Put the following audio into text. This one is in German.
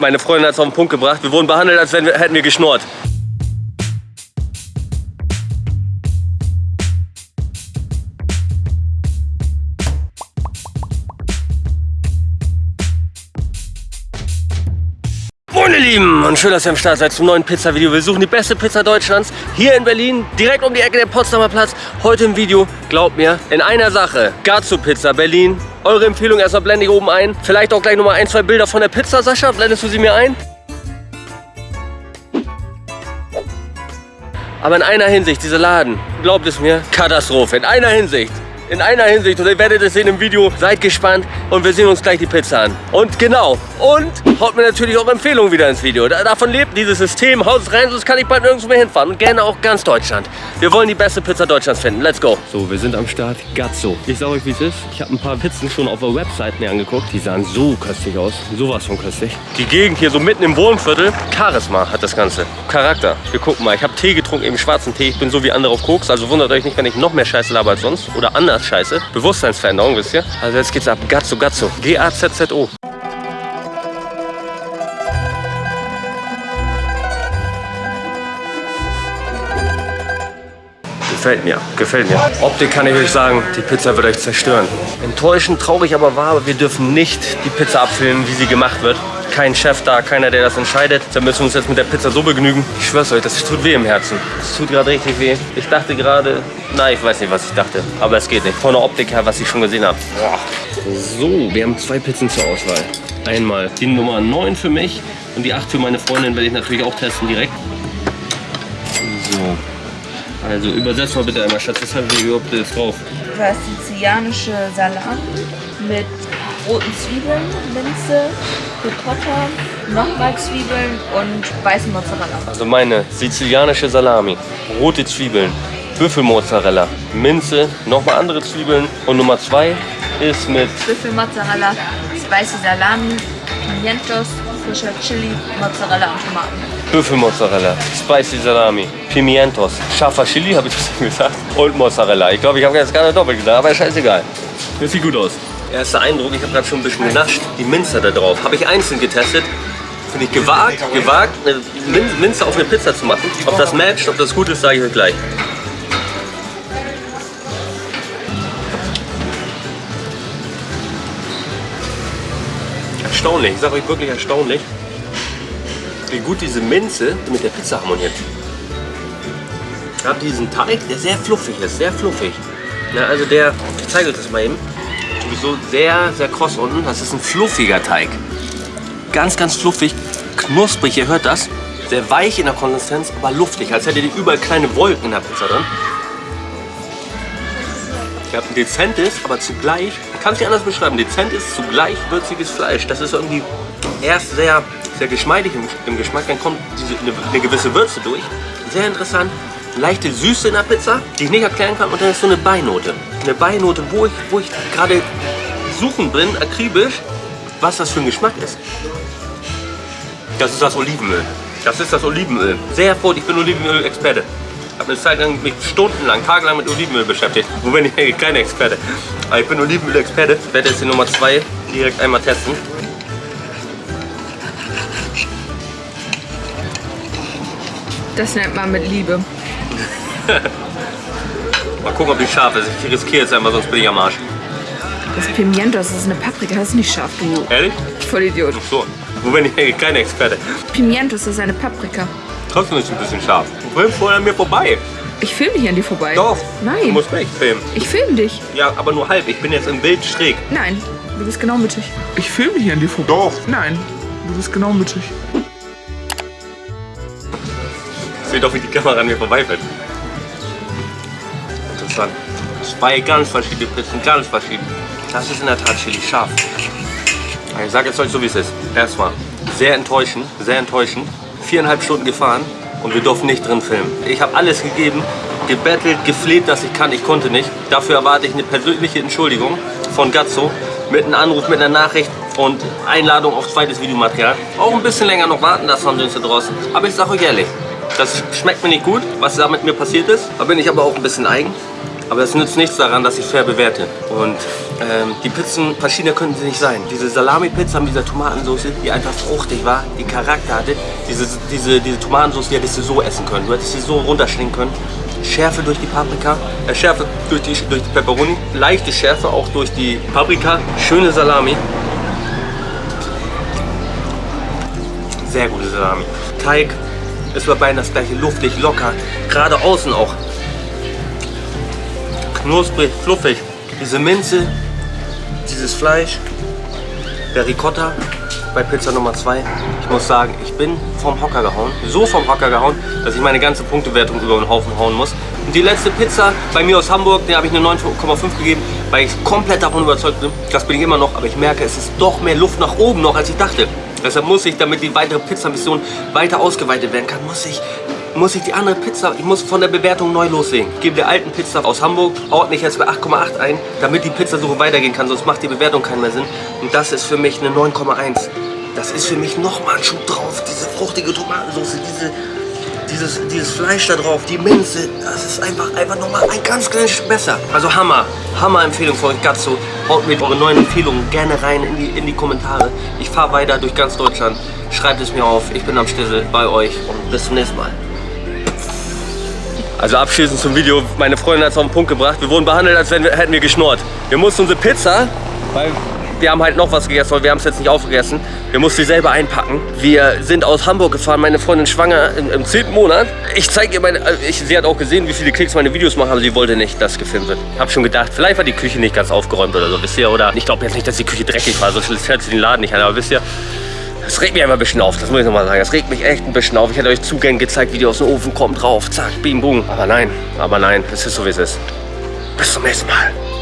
Meine Freundin hat es auf den Punkt gebracht. Wir wurden behandelt, als wir, hätten wir geschnurrt. Moin ihr Lieben und schön, dass ihr am Start seid zum neuen Pizza-Video. Wir suchen die beste Pizza Deutschlands hier in Berlin, direkt um die Ecke der Potsdamer Platz. Heute im Video, glaubt mir, in einer Sache. Gazzo Pizza Berlin. Eure Empfehlung erstmal blende ich oben ein. Vielleicht auch gleich nochmal ein, zwei Bilder von der Pizza, Sascha. Blendest du sie mir ein? Aber in einer Hinsicht, dieser Laden, glaubt es mir, Katastrophe. In einer Hinsicht. In einer Hinsicht und ihr werdet es sehen im Video. Seid gespannt und wir sehen uns gleich die Pizza an. Und genau, und haut mir natürlich auch Empfehlungen wieder ins Video. Da, davon lebt dieses System. Haut es rein, sonst kann ich bald nirgendwo mehr hinfahren. Und gerne auch ganz Deutschland. Wir wollen die beste Pizza Deutschlands finden. Let's go. So, wir sind am Start. Gazzo. Ich sag euch, wie es ist. Ich habe ein paar Pizzen schon auf der Website mir angeguckt. Die sahen so köstlich aus. Sowas von köstlich. Die Gegend hier so mitten im Wohnviertel. Charisma hat das Ganze. Charakter. Wir gucken mal. Ich habe Tee getrunken, eben schwarzen Tee. Ich bin so wie andere auf Koks. Also wundert euch nicht, wenn ich noch mehr Scheiße laber als sonst. Oder anders Scheiße. Bewusstseinsveränderung, wisst ihr? Also jetzt geht's ab. Gazzo, Gazzo. G-A-Z-Z-O. Gefällt mir, gefällt mir. Optik kann ich euch sagen, die Pizza wird euch zerstören. Enttäuschend, traurig aber wahr, wir dürfen nicht die Pizza abfüllen, wie sie gemacht wird. Kein Chef da, keiner, der das entscheidet. Da müssen wir uns jetzt mit der Pizza so begnügen. Ich schwör's euch, das tut weh im Herzen. Es tut gerade richtig weh. Ich dachte gerade, na, ich weiß nicht, was ich dachte. Aber es geht nicht. Von der Optik her, was ich schon gesehen habe. So, wir haben zwei Pizzen zur Auswahl. Einmal die Nummer 9 für mich und die 8 für meine Freundin werde ich natürlich auch testen direkt. So. Also übersetzt mal bitte einmal, Schatz, was haben wir überhaupt jetzt drauf? Du hast sizilianische Salami mit roten Zwiebeln, Minze, Ricotta, nochmal Zwiebeln und weißen Mozzarella. Also meine sizilianische Salami, rote Zwiebeln, Büffelmozzarella, Minze, nochmal andere Zwiebeln und Nummer 2 ist mit Büffelmozzarella, spicy Salami, Pimientos, frischer Chili, Mozzarella und Tomaten. Büffelmozzarella, Spicy Salami, Pimientos, scharfer Chili, habe ich das schon gesagt, und Mozzarella. Ich glaube, ich habe jetzt gerade doppelt gesagt, aber scheißegal. Das sieht gut aus. Erster Eindruck, ich habe gerade schon ein bisschen genascht. Die Minze da drauf, habe ich einzeln getestet. Finde ich gewagt, gewagt, eine Min- Minze auf eine Pizza zu machen. Ob das matcht, ob das gut ist, sage ich euch gleich. Erstaunlich, ich sage euch wirklich erstaunlich, wie gut diese Minze mit der Pizza harmoniert. Ich habe diesen Teig, der sehr fluffig ist, sehr fluffig. Na, also der, ich zeige euch das mal eben, sowieso sehr, sehr kross unten. Das ist ein fluffiger Teig. Ganz, ganz fluffig, knusprig, ihr hört das. Sehr weich in der Konsistenz, aber luftig, als hättet ihr überall kleine Wolken in der Pizza drin. Ich habe ein dezentes, aber zugleich, ich kann es nicht anders beschreiben, dezent ist zugleich würziges Fleisch. Das ist irgendwie erst sehr, sehr geschmeidig im, im Geschmack, dann kommt diese, eine, eine gewisse Würze durch. Sehr interessant. Leichte Süße in der Pizza, die ich nicht erklären kann. Und dann ist so eine Beinote. Eine Beinote, wo ich, wo ich gerade suchen bin, akribisch, was das für ein Geschmack ist. Das ist das Olivenöl. Das ist das Olivenöl. Sehr hervorragend, ich bin Olivenöl-Experte. Ich habe eine Zeit lang mich stundenlang, tagelang mit Olivenöl beschäftigt. Wobei ich kein Experte. Aber ich bin Olivenöl-Experte. Ich werde jetzt die Nummer 2 direkt einmal testen. Das nennt man mit Liebe. Mal gucken, ob die scharf ist. Ich riskiere jetzt einmal, sonst bin ich am Arsch. Das Pimientos, das ist eine Paprika, das ist nicht scharf genug. Ehrlich? Voll Idiot. So. Wo bin ich kein Experte. Pimientos, das ist eine Paprika. Trotzdem ist es ein bisschen scharf. Du filmst vorher an mir vorbei. Ich filme nicht an dir vorbei. Doch. Du Nein. musst mich filmen. Ich filme dich. Ja, aber nur halb. Ich bin jetzt im Bild schräg. Nein, du bist genau mittig. Ich filme hier an dir vorbei. Doch. Nein, du bist genau mittig. Seht doch, wie die Kamera an mir vorbeifällt. Zwei ganz verschiedene Pizzen, ganz verschieden. Das ist in der Tat Chili scharf. Ich sage jetzt euch so, wie es ist. Erstmal, sehr enttäuschend, sehr enttäuschend. Viereinhalb Stunden gefahren und wir durften nicht drin filmen. Ich habe alles gegeben, gebettelt, gefleht, dass ich kann. Ich konnte nicht. Dafür erwarte ich eine persönliche Entschuldigung von Gazzo mit einem Anruf, mit einer Nachricht und Einladung auf zweites Videomaterial. Auch ein bisschen länger noch warten, das haben sie uns da draußen. Aber ich sage euch ehrlich, das schmeckt mir nicht gut, was da mit mir passiert ist. Da bin ich aber auch ein bisschen eigen. Aber es nützt nichts daran, dass ich fair bewerte. Und ähm, die Pizzen, verschiedener könnten sie nicht sein. Diese Salami-Pizza mit dieser Tomatensauce, die einfach fruchtig war, die Charakter hatte. Diese, diese, diese Tomatensauce, die hättest du so essen können. Du hättest sie so runterschlingen können. Schärfe durch die Paprika, äh, Schärfe durch die, durch die Pepperoni, leichte Schärfe auch durch die Paprika, schöne Salami. Sehr gute Salami. Teig ist bei beiden das gleiche, luftig, locker, gerade außen auch. Knusprig, fluffig. Diese Minze, dieses Fleisch, der Ricotta bei Pizza Nummer 2. Ich muss sagen, ich bin vom Hocker gehauen. So vom Hocker gehauen, dass ich meine ganze Punktewertung über den Haufen hauen muss. Und die letzte Pizza bei mir aus Hamburg, der habe ich eine 9,5 gegeben, weil ich komplett davon überzeugt bin. Das bin ich immer noch, aber ich merke, es ist doch mehr Luft nach oben noch, als ich dachte. Deshalb muss ich, damit die weitere Pizza-Mission weiter ausgeweitet werden kann, muss ich muss ich die andere Pizza, ich muss von der Bewertung neu loslegen. Ich gebe der alten Pizza aus Hamburg, ordne ich jetzt bei 8,8 ein, damit die Pizzasuche weitergehen kann, sonst macht die Bewertung keinen mehr Sinn. Und das ist für mich eine 9,1. Das ist für mich nochmal ein Schub drauf. Diese fruchtige Tomatensauce, diese, dieses, dieses Fleisch da drauf, die Minze, das ist einfach, einfach nochmal ein ganz kleines Stück besser. Also Hammer, Hammer-Empfehlung für euch Gazzo. Haut mir eure neuen Empfehlungen gerne rein in die, in die Kommentare. Ich fahre weiter durch ganz Deutschland. Schreibt es mir auf. Ich bin am Stissel bei euch und bis zum nächsten Mal. Also abschließend zum Video, meine Freundin hat es auf den Punkt gebracht. Wir wurden behandelt, als wir, hätten wir geschnurrt. Wir mussten unsere Pizza, weil wir haben halt noch was gegessen, aber wir haben es jetzt nicht aufgegessen. Wir mussten sie selber einpacken. Wir sind aus Hamburg gefahren, meine Freundin schwanger im, im 10. Monat. Ich zeige ihr meine, äh, ich, sie hat auch gesehen, wie viele Klicks meine Videos machen, aber sie wollte nicht, dass gefilmt wird. Hab schon gedacht, vielleicht war die Küche nicht ganz aufgeräumt oder so, wisst ihr? Oder ich glaube jetzt nicht, dass die Küche dreckig war, so fährt sie den Laden nicht an, aber wisst ihr, das regt mich einfach ein bisschen auf, das muss ich nochmal sagen. Das regt mich echt ein bisschen auf. Ich hätte euch Zugänge gezeigt, wie die aus dem Ofen kommen, drauf, zack, bim, bum. Aber nein, aber nein, es ist so, wie es ist. Bis zum nächsten Mal.